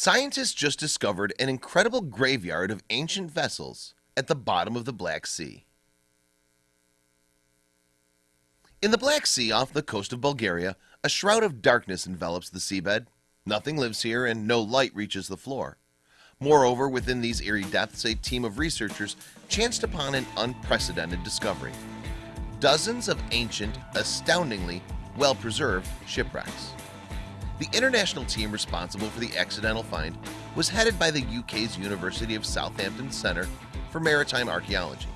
Scientists just discovered an incredible graveyard of ancient vessels at the bottom of the Black Sea. In the Black Sea off the coast of Bulgaria, a shroud of darkness envelops the seabed. Nothing lives here and no light reaches the floor. Moreover, within these eerie depths, a team of researchers chanced upon an unprecedented discovery. Dozens of ancient, astoundingly well-preserved shipwrecks. The international team responsible for the accidental find was headed by the UK's University of Southampton Centre for Maritime Archaeology.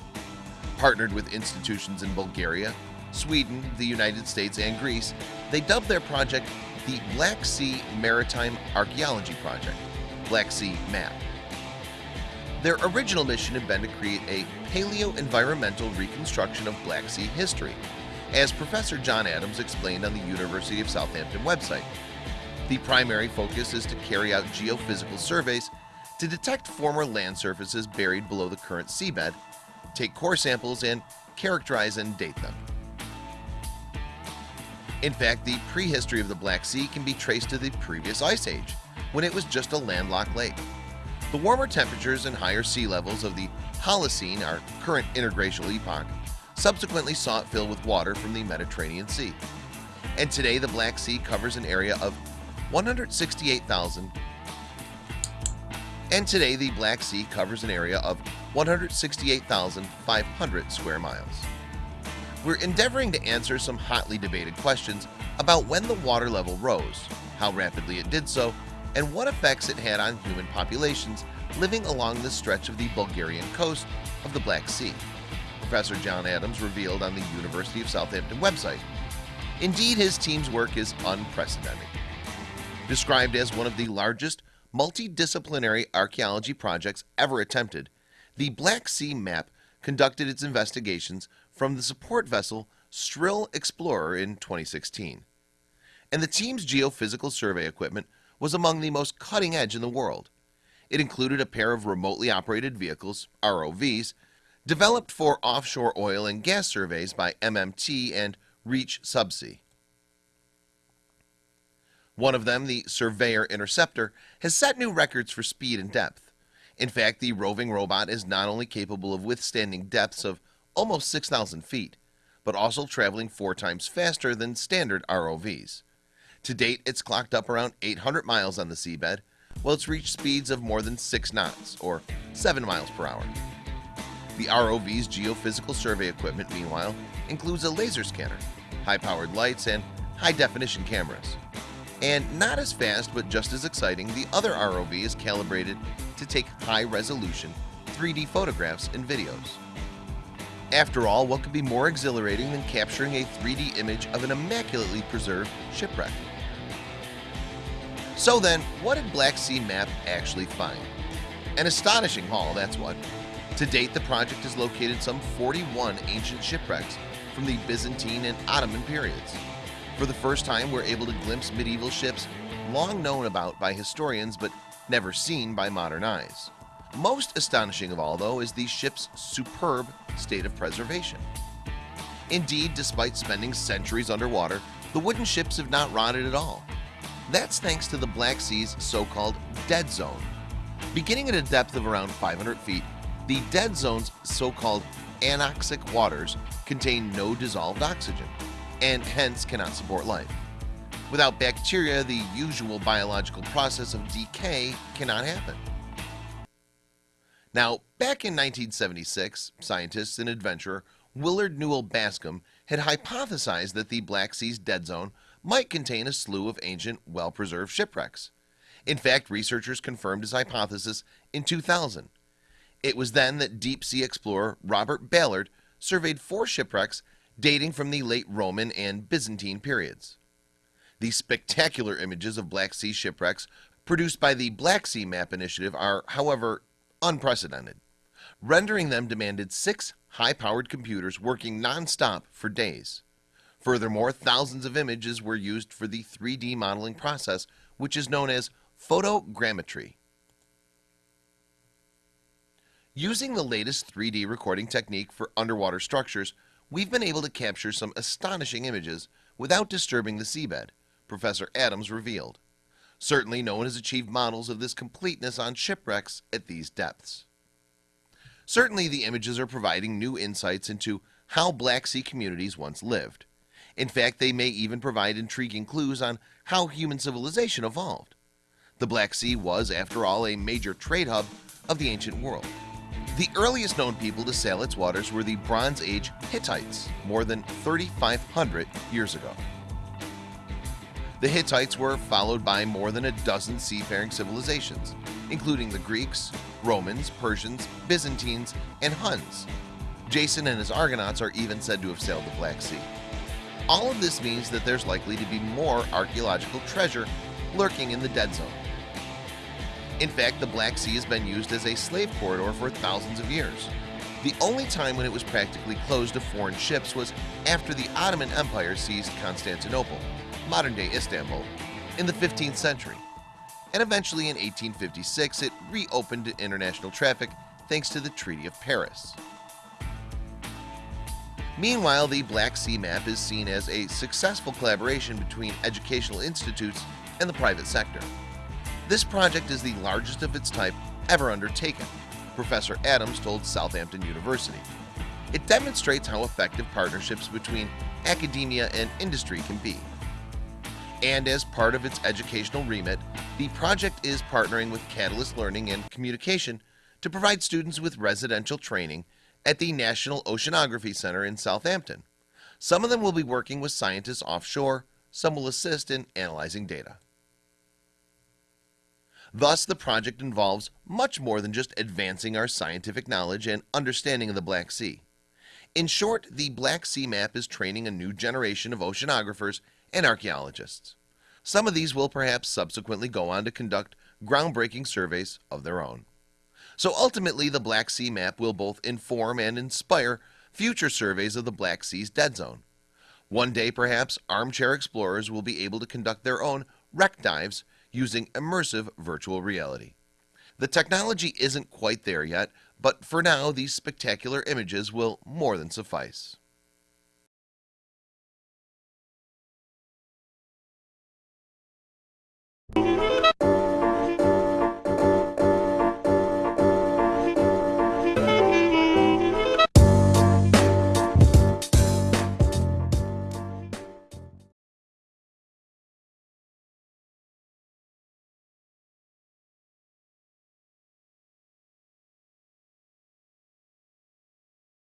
Partnered with institutions in Bulgaria, Sweden, the United States, and Greece, they dubbed their project the Black Sea Maritime Archaeology Project, Black Sea MAP. Their original mission had been to create a paleo-environmental reconstruction of Black Sea history, as Professor John Adams explained on the University of Southampton website. The primary focus is to carry out geophysical surveys to detect former land surfaces buried below the current seabed, take core samples, and characterize and date them. In fact, the prehistory of the Black Sea can be traced to the previous ice age, when it was just a landlocked lake. The warmer temperatures and higher sea levels of the Holocene, our current interglacial epoch, subsequently saw it fill with water from the Mediterranean Sea. And today the Black Sea covers an area of 168,000 and today the Black Sea covers an area of 168,500 square miles. We're endeavoring to answer some hotly debated questions about when the water level rose, how rapidly it did so, and what effects it had on human populations living along the stretch of the Bulgarian coast of the Black Sea. Professor John Adams revealed on the University of Southampton website. Indeed, his team's work is unprecedented described as one of the largest multidisciplinary archaeology projects ever attempted. The Black Sea map conducted its investigations from the support vessel Stril Explorer in 2016 and the team's geophysical survey equipment was among the most cutting-edge in the world. It included a pair of remotely operated vehicles ROVs developed for offshore oil and gas surveys by MMT and Reach Subsea one of them, the Surveyor Interceptor, has set new records for speed and depth. In fact, the roving robot is not only capable of withstanding depths of almost 6,000 feet, but also traveling four times faster than standard ROVs. To date, it's clocked up around 800 miles on the seabed, while it's reached speeds of more than 6 knots, or 7 miles per hour. The ROV's geophysical survey equipment, meanwhile, includes a laser scanner, high-powered lights, and high-definition cameras. And not as fast, but just as exciting, the other ROV is calibrated to take high-resolution 3D photographs and videos. After all, what could be more exhilarating than capturing a 3D image of an immaculately preserved shipwreck? So then, what did Black Sea Map actually find? An astonishing haul, that's what. To date, the project has located some 41 ancient shipwrecks from the Byzantine and Ottoman periods. For the first time, we're able to glimpse medieval ships long known about by historians but never seen by modern eyes. Most astonishing of all, though, is the ship's superb state of preservation. Indeed, despite spending centuries underwater, the wooden ships have not rotted at all. That's thanks to the Black Sea's so-called dead zone. Beginning at a depth of around 500 feet, the dead zone's so-called anoxic waters contain no dissolved oxygen and hence cannot support life. Without bacteria, the usual biological process of decay cannot happen. Now, back in 1976, scientists and adventurer Willard Newell Bascom had hypothesized that the Black Sea's dead zone might contain a slew of ancient, well-preserved shipwrecks. In fact, researchers confirmed his hypothesis in 2000. It was then that deep sea explorer Robert Ballard surveyed four shipwrecks dating from the late Roman and Byzantine periods. The spectacular images of Black Sea shipwrecks produced by the Black Sea Map Initiative are, however, unprecedented. Rendering them demanded six high-powered computers working non-stop for days. Furthermore, thousands of images were used for the 3D modeling process, which is known as photogrammetry. Using the latest 3D recording technique for underwater structures, we've been able to capture some astonishing images without disturbing the seabed, Professor Adams revealed. Certainly no one has achieved models of this completeness on shipwrecks at these depths. Certainly the images are providing new insights into how Black Sea communities once lived. In fact, they may even provide intriguing clues on how human civilization evolved. The Black Sea was after all a major trade hub of the ancient world The earliest known people to sail its waters were the Bronze Age Hittites more than 3,500 years ago The Hittites were followed by more than a dozen seafaring civilizations including the Greeks, Romans, Persians, Byzantines, and Huns. Jason and his Argonauts are even said to have sailed the Black Sea. All of this means that there's likely to be more archaeological treasure lurking in the dead zone. In fact, the Black Sea has been used as a slave corridor for thousands of years. The only time when it was practically closed to foreign ships was after the Ottoman Empire seized Constantinople, modern-day Istanbul, in the 15th century and eventually in 1856 it reopened to international traffic thanks to the Treaty of Paris. Meanwhile, the Black Sea map is seen as a successful collaboration between educational institutes and the private sector. This project is the largest of its type ever undertaken, Professor Adams told Southampton University. It demonstrates how effective partnerships between academia and industry can be. And as part of its educational remit the project is partnering with Catalyst Learning and Communication to provide students with residential training at the National Oceanography Center in Southampton. Some of them will be working with scientists offshore. Some will assist in analyzing data Thus the project involves much more than just advancing our scientific knowledge and understanding of the Black Sea. In short the Black Sea map is training a new generation of oceanographers and archaeologists. Some of these will perhaps subsequently go on to conduct groundbreaking surveys of their own. So ultimately the Black Sea map will both inform and inspire future surveys of the Black Sea's dead zone. One day perhaps armchair explorers will be able to conduct their own wreck dives using immersive virtual reality the technology isn't quite there yet but for now these spectacular images will more than suffice.